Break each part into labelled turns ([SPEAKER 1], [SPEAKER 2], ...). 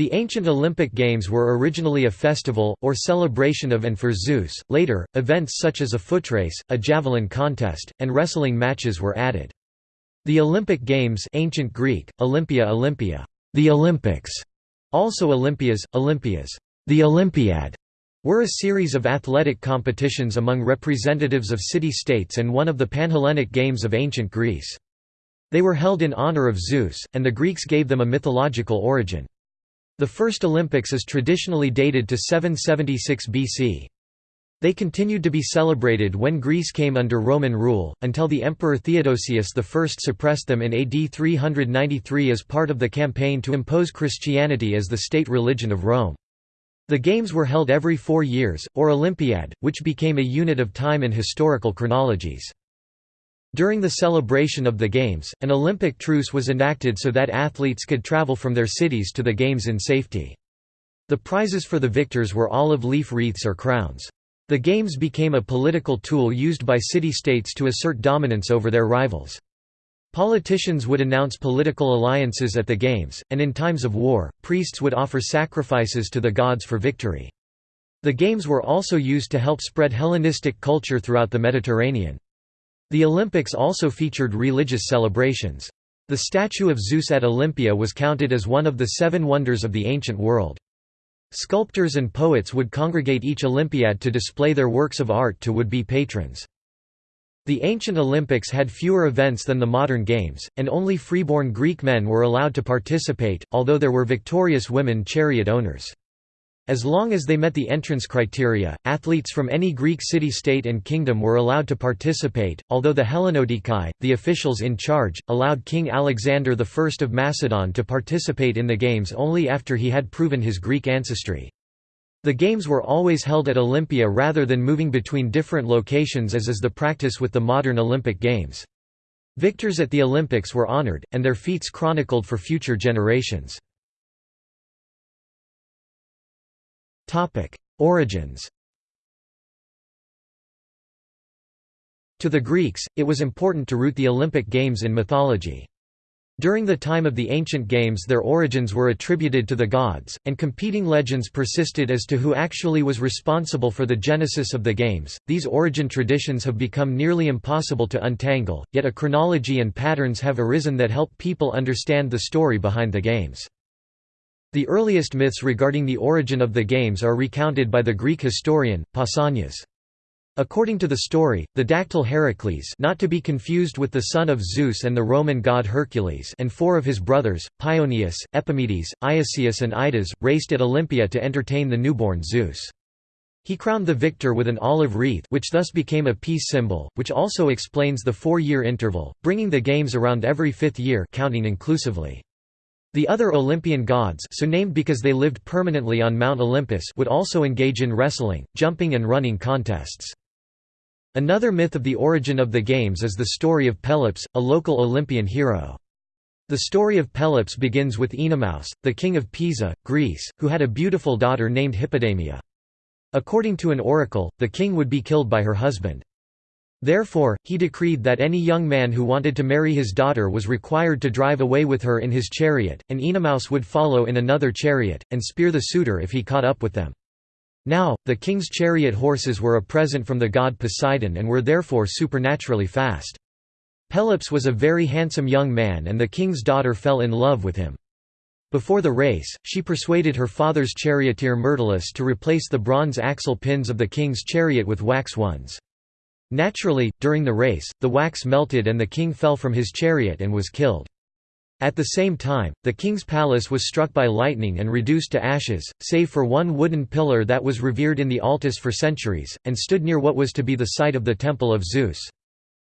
[SPEAKER 1] The ancient Olympic Games were originally a festival, or celebration of and for Zeus. Later, events such as a footrace, a javelin contest, and wrestling matches were added. The Olympic Games ancient Greek, Olympia Olympia, the Olympics, also Olympias, Olympias, the Olympiad, were a series of athletic competitions among representatives of city-states and one of the Panhellenic Games of ancient Greece. They were held in honor of Zeus, and the Greeks gave them a mythological origin. The first Olympics is traditionally dated to 776 BC. They continued to be celebrated when Greece came under Roman rule, until the Emperor Theodosius I suppressed them in AD 393 as part of the campaign to impose Christianity as the state religion of Rome. The games were held every four years, or Olympiad, which became a unit of time in historical chronologies. During the celebration of the Games, an Olympic truce was enacted so that athletes could travel from their cities to the Games in safety. The prizes for the victors were olive leaf wreaths or crowns. The Games became a political tool used by city-states to assert dominance over their rivals. Politicians would announce political alliances at the Games, and in times of war, priests would offer sacrifices to the gods for victory. The Games were also used to help spread Hellenistic culture throughout the Mediterranean. The Olympics also featured religious celebrations. The statue of Zeus at Olympia was counted as one of the seven wonders of the ancient world. Sculptors and poets would congregate each Olympiad to display their works of art to would-be patrons. The ancient Olympics had fewer events than the modern games, and only freeborn Greek men were allowed to participate, although there were victorious women chariot owners. As long as they met the entrance criteria, athletes from any Greek city-state and kingdom were allowed to participate, although the Hellenodikai, the officials in charge, allowed King Alexander I of Macedon to participate in the Games only after he had proven his Greek ancestry. The Games were always held at Olympia rather than moving between different locations as is the practice with the modern Olympic Games. Victors at the Olympics were honored, and their feats chronicled for future generations. Origins To the Greeks, it was important to root the Olympic Games in mythology. During the time of the ancient games their origins were attributed to the gods, and competing legends persisted as to who actually was responsible for the genesis of the games. These origin traditions have become nearly impossible to untangle, yet a chronology and patterns have arisen that help people understand the story behind the games. The earliest myths regarding the origin of the games are recounted by the Greek historian, Pausanias. According to the story, the dactyl Heracles not to be confused with the son of Zeus and the Roman god Hercules and four of his brothers, Paeonius, Epimedes, Iasius and Idas, raced at Olympia to entertain the newborn Zeus. He crowned the victor with an olive wreath which thus became a peace symbol, which also explains the four-year interval, bringing the games around every fifth year counting inclusively. The other Olympian gods so named because they lived permanently on Mount Olympus would also engage in wrestling, jumping and running contests. Another myth of the origin of the games is the story of Pelops, a local Olympian hero. The story of Pelops begins with Oenomaus, the king of Pisa, Greece, who had a beautiful daughter named Hippodamia. According to an oracle, the king would be killed by her husband. Therefore, he decreed that any young man who wanted to marry his daughter was required to drive away with her in his chariot, and Oenomaus would follow in another chariot, and spear the suitor if he caught up with them. Now, the king's chariot horses were a present from the god Poseidon and were therefore supernaturally fast. Pelops was a very handsome young man and the king's daughter fell in love with him. Before the race, she persuaded her father's charioteer Myrtilus to replace the bronze axle pins of the king's chariot with wax ones. Naturally, during the race, the wax melted and the king fell from his chariot and was killed. At the same time, the king's palace was struck by lightning and reduced to ashes, save for one wooden pillar that was revered in the Altis for centuries, and stood near what was to be the site of the Temple of Zeus.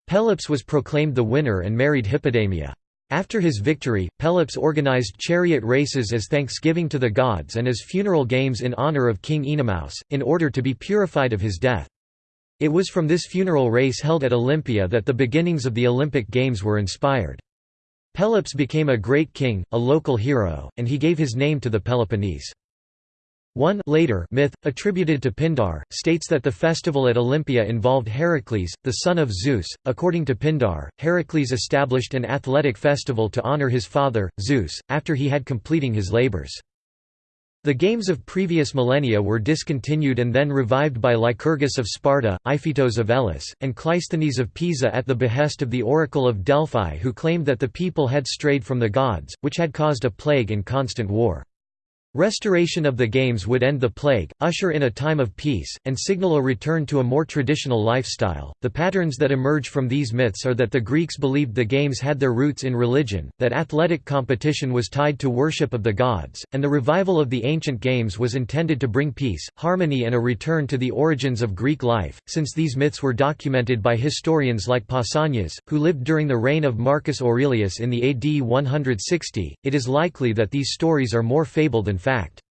[SPEAKER 1] Pelops was proclaimed the winner and married Hippodamia. After his victory, Pelops organized chariot races as thanksgiving to the gods and as funeral games in honor of King Oenomaus, in order to be purified of his death. It was from this funeral race held at Olympia that the beginnings of the Olympic Games were inspired. Pelops became a great king, a local hero, and he gave his name to the Peloponnese. One later myth, attributed to Pindar, states that the festival at Olympia involved Heracles, the son of Zeus. According to Pindar, Heracles established an athletic festival to honor his father, Zeus, after he had completing his labors. The games of previous millennia were discontinued and then revived by Lycurgus of Sparta, Iphitos of Elis, and Cleisthenes of Pisa at the behest of the oracle of Delphi who claimed that the people had strayed from the gods, which had caused a plague and constant war. Restoration of the games would end the plague, usher in a time of peace, and signal a return to a more traditional lifestyle. The patterns that emerge from these myths are that the Greeks believed the games had their roots in religion, that athletic competition was tied to worship of the gods, and the revival of the ancient games was intended to bring peace, harmony, and a return to the origins of Greek life. Since these myths were documented by historians like Pausanias, who lived during the reign of Marcus Aurelius in the AD 160, it is likely that these stories are more fable than fact.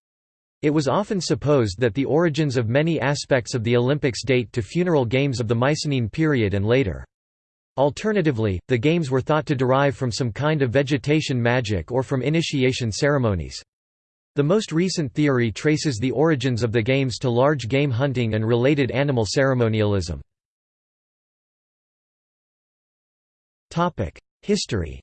[SPEAKER 1] It was often supposed that the origins of many aspects of the Olympics date to funeral games of the Mycenaean period and later. Alternatively, the games were thought to derive from some kind of vegetation magic or from initiation ceremonies. The most recent theory traces the origins of the games to large game hunting and related animal ceremonialism. History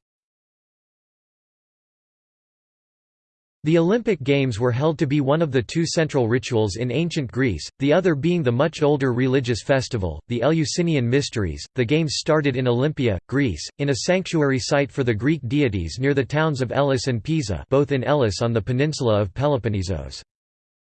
[SPEAKER 1] The Olympic Games were held to be one of the two central rituals in ancient Greece, the other being the much older religious festival, the Eleusinian Mysteries. The Games started in Olympia, Greece, in a sanctuary site for the Greek deities near the towns of Elis and Pisa both in Elis on the peninsula of Peloponnesos.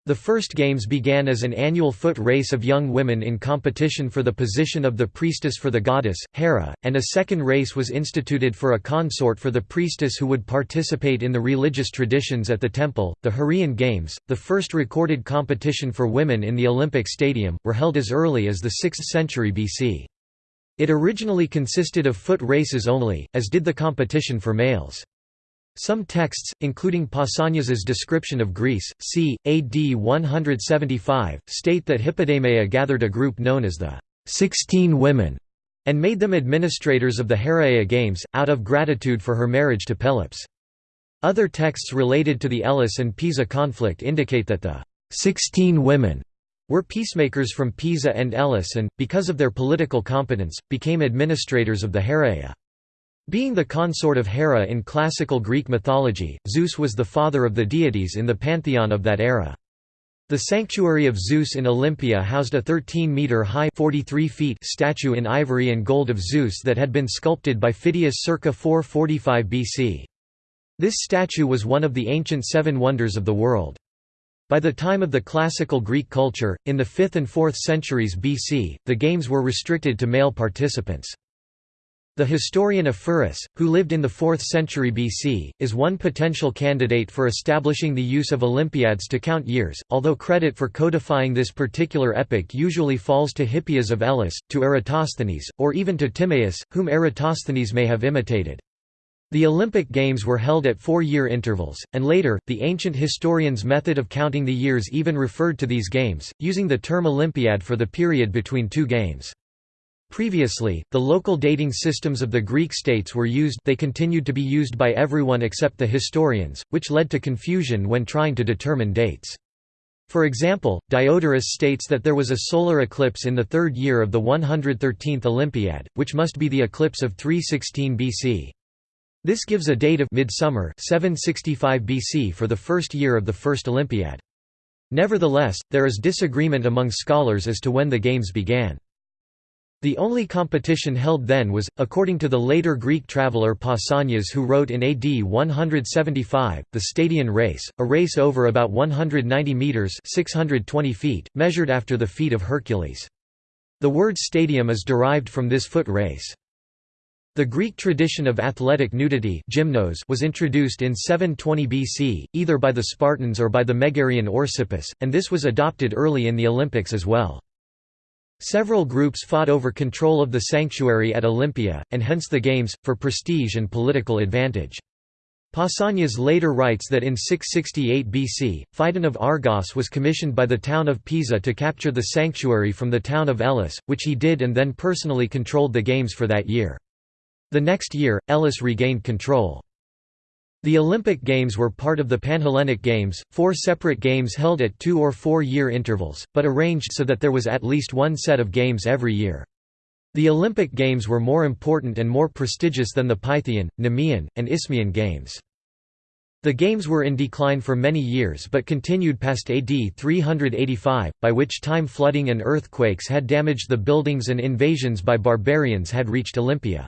[SPEAKER 1] The first games began as an annual foot race of young women in competition for the position of the priestess for the goddess, Hera, and a second race was instituted for a consort for the priestess who would participate in the religious traditions at the temple. The Heraean Games, the first recorded competition for women in the Olympic Stadium, were held as early as the 6th century BC. It originally consisted of foot races only, as did the competition for males. Some texts, including Pausanias's description of Greece, c. AD 175, state that Hippodameia gathered a group known as the Sixteen Women and made them administrators of the Heraea Games, out of gratitude for her marriage to Pelops. Other texts related to the Elis and Pisa conflict indicate that the Sixteen Women were peacemakers from Pisa and Elis and, because of their political competence, became administrators of the Heraea. Being the consort of Hera in classical Greek mythology, Zeus was the father of the deities in the pantheon of that era. The sanctuary of Zeus in Olympia housed a 13-metre-high statue in ivory and gold of Zeus that had been sculpted by Phidias circa 445 BC. This statue was one of the ancient seven wonders of the world. By the time of the classical Greek culture, in the 5th and 4th centuries BC, the games were restricted to male participants. The historian Ephorus, who lived in the 4th century BC, is one potential candidate for establishing the use of Olympiads to count years, although credit for codifying this particular epoch usually falls to Hippias of Elis, to Eratosthenes, or even to Timaeus, whom Eratosthenes may have imitated. The Olympic Games were held at four-year intervals, and later, the ancient historians' method of counting the years even referred to these games, using the term Olympiad for the period between two games. Previously, the local dating systems of the Greek states were used they continued to be used by everyone except the historians, which led to confusion when trying to determine dates. For example, Diodorus states that there was a solar eclipse in the third year of the 113th Olympiad, which must be the eclipse of 316 BC. This gives a date of midsummer 765 BC for the first year of the first Olympiad. Nevertheless, there is disagreement among scholars as to when the games began. The only competition held then was, according to the later Greek traveller Pausanias who wrote in AD 175, the Stadion race, a race over about 190 metres 620 feet, measured after the feet of Hercules. The word stadium is derived from this foot race. The Greek tradition of athletic nudity gymnos was introduced in 720 BC, either by the Spartans or by the Megarian Orsippus, and this was adopted early in the Olympics as well. Several groups fought over control of the sanctuary at Olympia, and hence the games, for prestige and political advantage. Pausanias later writes that in 668 BC, Phidon of Argos was commissioned by the town of Pisa to capture the sanctuary from the town of Elis, which he did and then personally controlled the games for that year. The next year, Elis regained control. The Olympic Games were part of the Panhellenic Games, four separate games held at two- or four-year intervals, but arranged so that there was at least one set of games every year. The Olympic Games were more important and more prestigious than the Pythian, Nemean, and Isthmian Games. The games were in decline for many years but continued past AD 385, by which time flooding and earthquakes had damaged the buildings and invasions by barbarians had reached Olympia.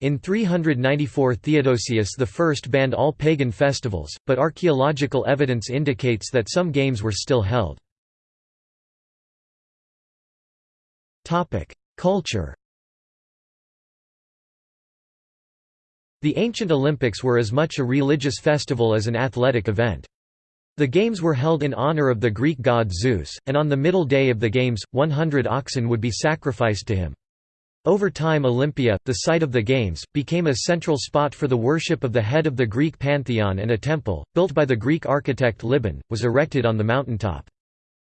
[SPEAKER 1] In 394 Theodosius I banned all pagan festivals, but archaeological evidence indicates that some games were still held. Culture The ancient Olympics were as much a religious festival as an athletic event. The games were held in honor of the Greek god Zeus, and on the middle day of the games, 100 oxen would be sacrificed to him. Over time Olympia, the site of the games, became a central spot for the worship of the head of the Greek pantheon and a temple, built by the Greek architect Libon, was erected on the mountaintop.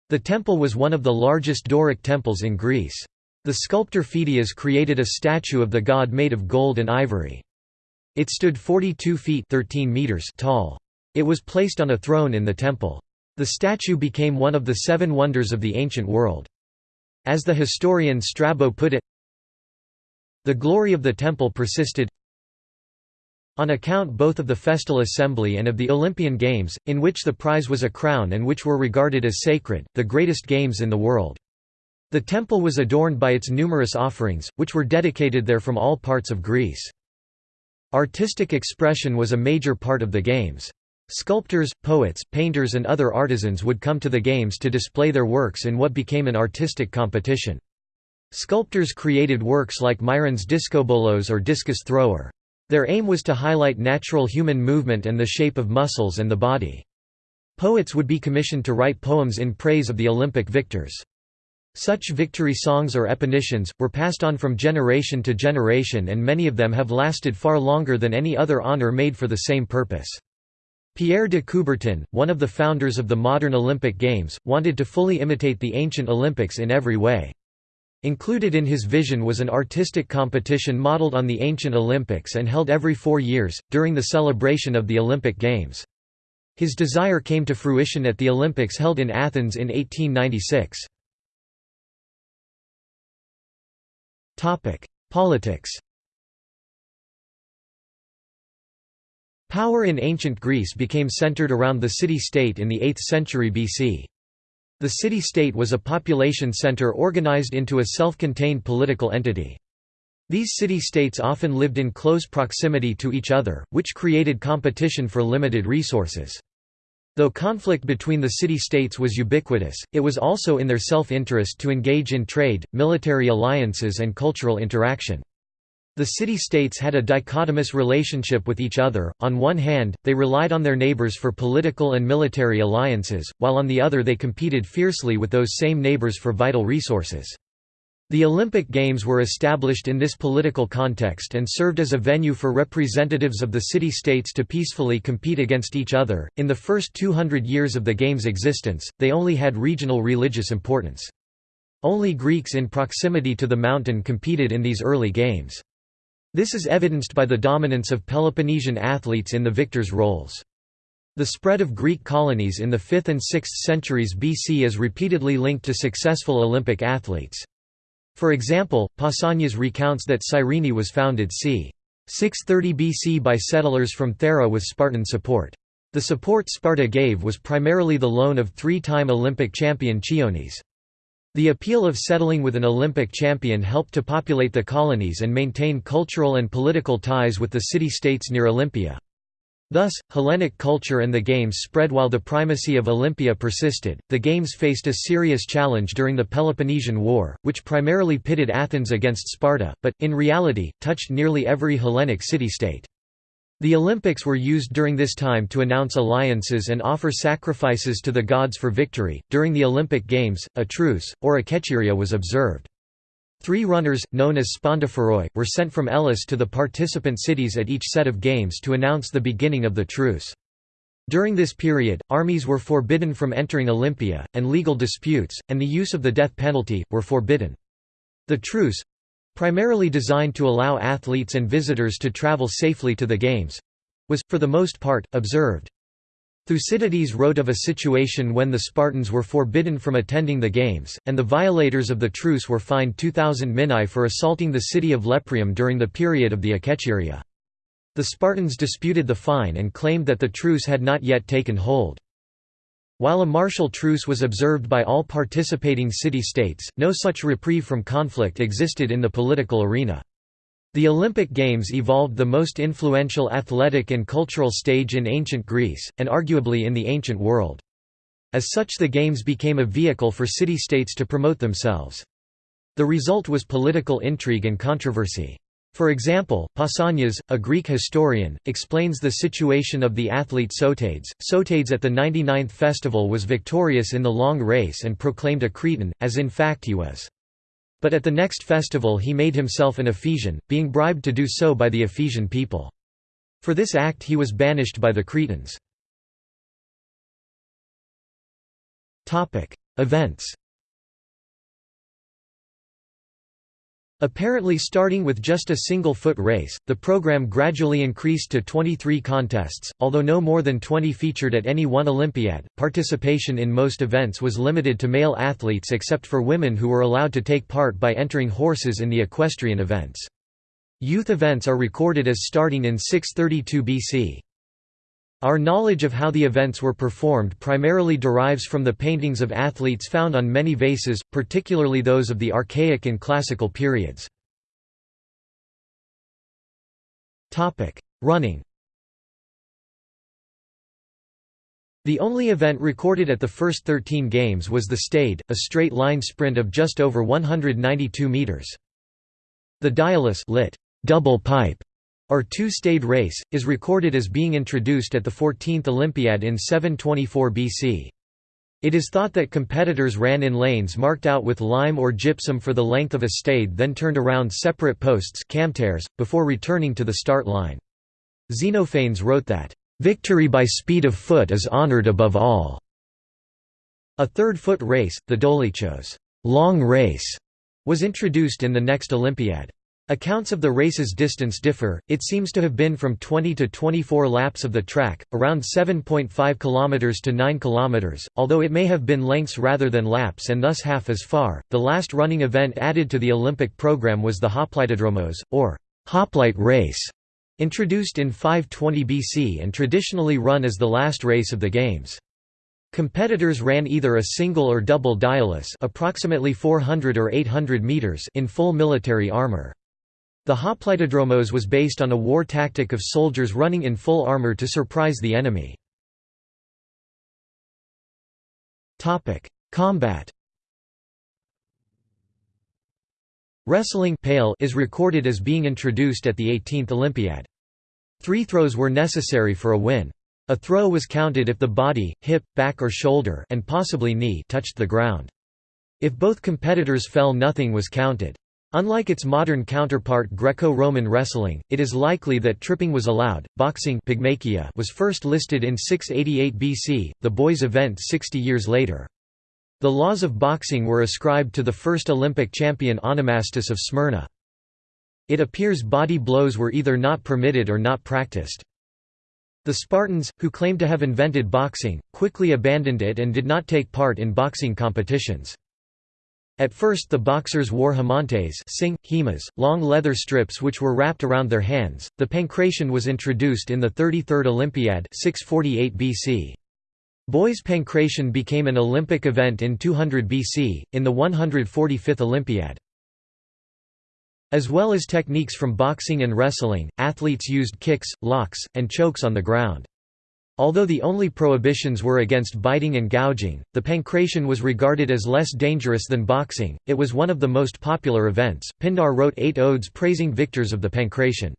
[SPEAKER 1] The temple was one of the largest Doric temples in Greece. The sculptor Phidias created a statue of the god made of gold and ivory. It stood 42 feet 13 meters tall. It was placed on a throne in the temple. The statue became one of the seven wonders of the ancient world. As the historian Strabo put it, the glory of the temple persisted on account both of the festal assembly and of the Olympian Games, in which the prize was a crown and which were regarded as sacred, the greatest games in the world. The temple was adorned by its numerous offerings, which were dedicated there from all parts of Greece. Artistic expression was a major part of the games. Sculptors, poets, painters and other artisans would come to the games to display their works in what became an artistic competition. Sculptors created works like Myron's discobolos or discus thrower. Their aim was to highlight natural human movement and the shape of muscles and the body. Poets would be commissioned to write poems in praise of the Olympic victors. Such victory songs or epinicians, were passed on from generation to generation and many of them have lasted far longer than any other honor made for the same purpose. Pierre de Coubertin, one of the founders of the modern Olympic Games, wanted to fully imitate the ancient Olympics in every way. Included in his vision was an artistic competition modeled on the ancient Olympics and held every four years, during the celebration of the Olympic Games. His desire came to fruition at the Olympics held in Athens in 1896. Politics Power in ancient Greece became centered around the city-state in the 8th century BC. The city-state was a population center organized into a self-contained political entity. These city-states often lived in close proximity to each other, which created competition for limited resources. Though conflict between the city-states was ubiquitous, it was also in their self-interest to engage in trade, military alliances and cultural interaction. The city-states had a dichotomous relationship with each other, on one hand, they relied on their neighbors for political and military alliances, while on the other they competed fiercely with those same neighbors for vital resources. The Olympic Games were established in this political context and served as a venue for representatives of the city-states to peacefully compete against each other. In the first 200 years of the Games' existence, they only had regional religious importance. Only Greeks in proximity to the mountain competed in these early games. This is evidenced by the dominance of Peloponnesian athletes in the victors' roles. The spread of Greek colonies in the 5th and 6th centuries BC is repeatedly linked to successful Olympic athletes. For example, Pausanias recounts that Cyrene was founded c. 630 BC by settlers from Thera with Spartan support. The support Sparta gave was primarily the loan of three-time Olympic champion Chionis. The appeal of settling with an Olympic champion helped to populate the colonies and maintain cultural and political ties with the city-states near Olympia. Thus, Hellenic culture and the Games spread while the primacy of Olympia persisted. The Games faced a serious challenge during the Peloponnesian War, which primarily pitted Athens against Sparta, but, in reality, touched nearly every Hellenic city-state. The Olympics were used during this time to announce alliances and offer sacrifices to the gods for victory. During the Olympic Games, a truce, or a kechiria was observed. Three runners, known as spondophoroi, were sent from Elis to the participant cities at each set of games to announce the beginning of the truce. During this period, armies were forbidden from entering Olympia, and legal disputes, and the use of the death penalty, were forbidden. The truce, primarily designed to allow athletes and visitors to travel safely to the Games was, for the most part, observed. Thucydides wrote of a situation when the Spartans were forbidden from attending the Games, and the violators of the truce were fined 2,000 minae for assaulting the city of Lepreum during the period of the Akechiria. The Spartans disputed the fine and claimed that the truce had not yet taken hold. While a martial truce was observed by all participating city-states, no such reprieve from conflict existed in the political arena. The Olympic Games evolved the most influential athletic and cultural stage in ancient Greece, and arguably in the ancient world. As such the Games became a vehicle for city-states to promote themselves. The result was political intrigue and controversy. For example, Pausanias, a Greek historian, explains the situation of the athlete Sotades. Sotades at the 99th festival was victorious in the long race and proclaimed a Cretan, as in fact he was. But at the next festival he made himself an Ephesian, being bribed to do so by the Ephesian people. For this act he was banished by the Cretans. Events Apparently starting with just a single foot race, the program gradually increased to 23 contests, although no more than 20 featured at any one Olympiad. Participation in most events was limited to male athletes except for women who were allowed to take part by entering horses in the equestrian events. Youth events are recorded as starting in 632 BC. Our knowledge of how the events were performed primarily derives from the paintings of athletes found on many vases, particularly those of the Archaic and Classical periods. Running The only event recorded at the first 13 games was the stade, a straight-line sprint of just over 192 metres. The diaulos lit, double pipe or two-stade race, is recorded as being introduced at the 14th Olympiad in 724 BC. It is thought that competitors ran in lanes marked out with lime or gypsum for the length of a stade then turned around separate posts before returning to the start line. Xenophanes wrote that, "...victory by speed of foot is honored above all." A third-foot race, the dolichos long race", was introduced in the next Olympiad. Accounts of the race's distance differ, it seems to have been from 20 to 24 laps of the track, around 7.5 km to 9 km, although it may have been lengths rather than laps and thus half as far. The last running event added to the Olympic program was the Hoplitodromos, or hoplite race, introduced in 520 BC and traditionally run as the last race of the Games. Competitors ran either a single or double diaulos approximately 400 or 800 meters in full military armor. The hoplitodromos was based on a war tactic of soldiers running in full armor to surprise the enemy. Combat Wrestling is recorded as being introduced at the 18th Olympiad. Three throws were necessary for a win. A throw was counted if the body, hip, back or shoulder and possibly knee touched the ground. If both competitors fell nothing was counted. Unlike its modern counterpart Greco-Roman wrestling, it is likely that tripping was allowed. Boxing was first listed in 688 BC, the boys' event 60 years later. The laws of boxing were ascribed to the first Olympic champion Onomastus of Smyrna. It appears body blows were either not permitted or not practiced. The Spartans, who claimed to have invented boxing, quickly abandoned it and did not take part in boxing competitions. At first the boxers wore himantes sing, long leather strips which were wrapped around their hands. The pancration was introduced in the 33rd Olympiad 648 BC. Boys' pancration became an Olympic event in 200 BC, in the 145th Olympiad. As well as techniques from boxing and wrestling, athletes used kicks, locks, and chokes on the ground. Although the only prohibitions were against biting and gouging, the pankration was regarded as less dangerous than boxing. It was one of the most popular events. Pindar wrote eight odes praising victors of the pankration.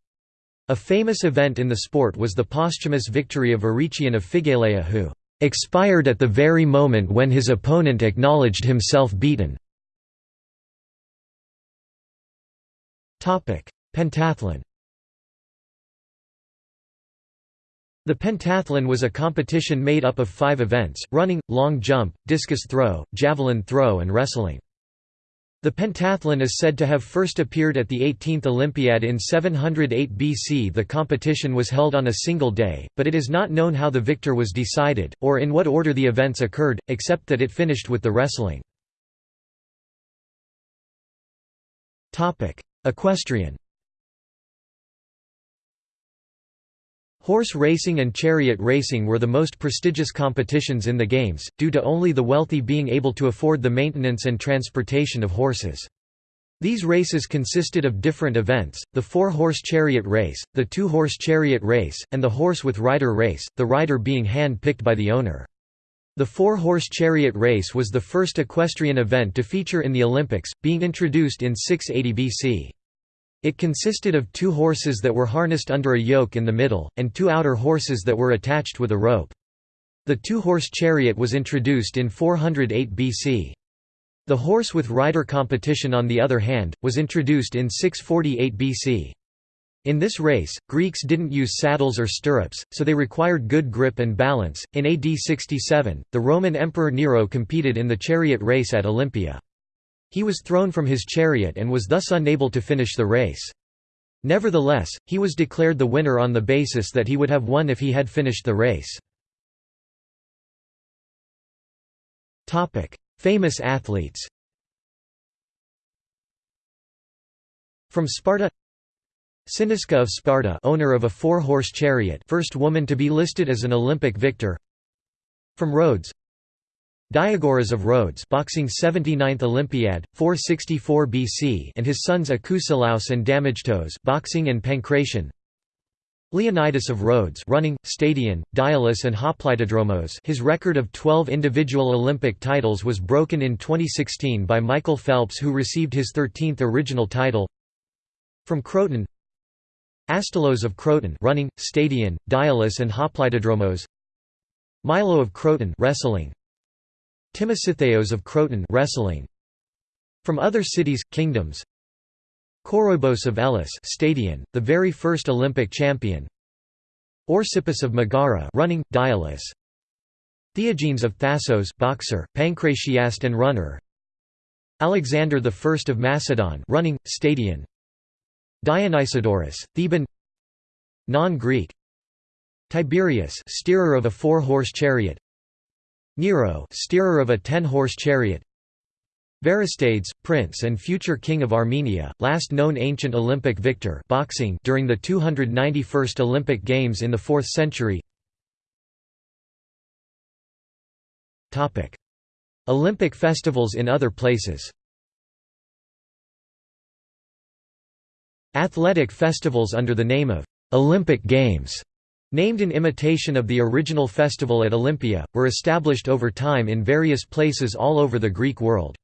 [SPEAKER 1] A famous event in the sport was the posthumous victory of Eurytion of Phigaleia who expired at the very moment when his opponent acknowledged himself beaten. Pentathlon The pentathlon was a competition made up of five events, running, long jump, discus throw, javelin throw and wrestling. The pentathlon is said to have first appeared at the 18th Olympiad in 708 BC. The competition was held on a single day, but it is not known how the victor was decided, or in what order the events occurred, except that it finished with the wrestling. Equestrian Horse racing and chariot racing were the most prestigious competitions in the Games, due to only the wealthy being able to afford the maintenance and transportation of horses. These races consisted of different events, the four-horse chariot race, the two-horse chariot race, and the horse with rider race, the rider being hand-picked by the owner. The four-horse chariot race was the first equestrian event to feature in the Olympics, being introduced in 680 BC. It consisted of two horses that were harnessed under a yoke in the middle, and two outer horses that were attached with a rope. The two-horse chariot was introduced in 408 BC. The horse with rider competition on the other hand, was introduced in 648 BC. In this race, Greeks didn't use saddles or stirrups, so they required good grip and balance. In AD 67, the Roman Emperor Nero competed in the chariot race at Olympia. He was thrown from his chariot and was thus unable to finish the race. Nevertheless, he was declared the winner on the basis that he would have won if he had finished the race. Famous athletes From Sparta Cynisca of Sparta owner of a four-horse chariot first woman to be listed as an Olympic victor From Rhodes Diagoras of Rhodes boxing 79th Olympiad, 464 BC and his sons Akousilaus and Damagetos boxing and pankration Leonidas of Rhodes running, stadion, diaulos and hoplitodromos his record of 12 individual Olympic titles was broken in 2016 by Michael Phelps who received his 13th original title. From Croton. Astylos of Croton running, stadion, diaulos and hoplitodromos Milo of Croton wrestling Timositheios of Croton wrestling. From other cities, kingdoms. Koroibos of Elis stadion, the very first Olympic champion. Orsippus of Megara running, diaulos. Theogenes of Thassos boxer, pancratiast and runner. Alexander I of Macedon running, stadion. Dionysiodorus, Theban. Non-Greek. Tiberius steerer of a four-horse chariot Nero steerer of a ten-horse chariot. Varistades, prince and future king of Armenia, last known ancient Olympic victor boxing during the 291st Olympic Games in the 4th century. Olympic festivals in other places. Athletic festivals under the name of «Olympic Games» Named in imitation of the original festival at Olympia, were established over time in various places all over the Greek world.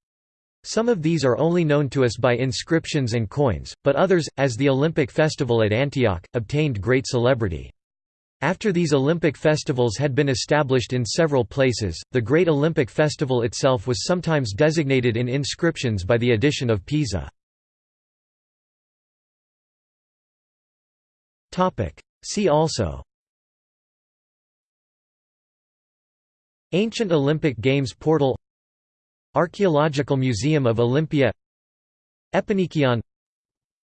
[SPEAKER 1] Some of these are only known to us by inscriptions and coins, but others, as the Olympic festival at Antioch, obtained great celebrity. After these Olympic festivals had been established in several places, the Great Olympic Festival itself was sometimes designated in inscriptions by the addition of Pisa. See also Ancient Olympic Games portal Archaeological Museum of Olympia Epinikion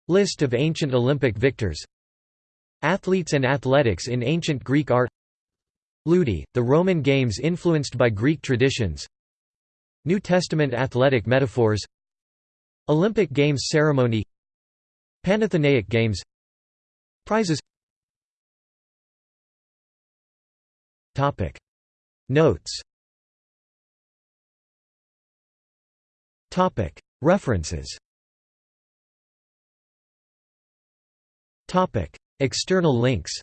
[SPEAKER 1] List of ancient Olympic victors Athletes and athletics in ancient Greek art Ludi, the Roman games influenced by Greek traditions New Testament athletic metaphors Olympic Games ceremony Panathenaic Games Prizes Notes. References. External links.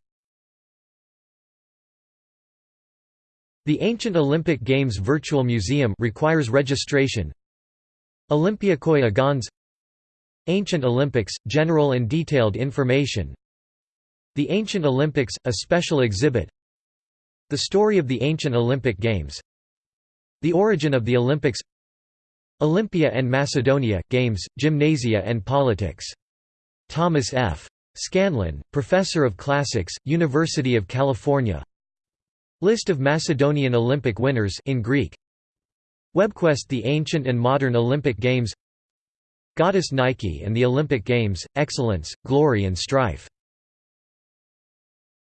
[SPEAKER 1] The Ancient Olympic Games Virtual Museum requires registration. Olympiakoi Agons Ancient Olympics – General and detailed information. The Ancient Olympics – A special exhibit the story of the ancient Olympic Games. The origin of the Olympics. Olympia and Macedonia, Games, Gymnasia and Politics. Thomas F. Scanlon, Professor of Classics, University of California. List of Macedonian Olympic winners in Greek. WebQuest The Ancient and Modern Olympic Games. Goddess Nike and the Olympic Games, Excellence, Glory and Strife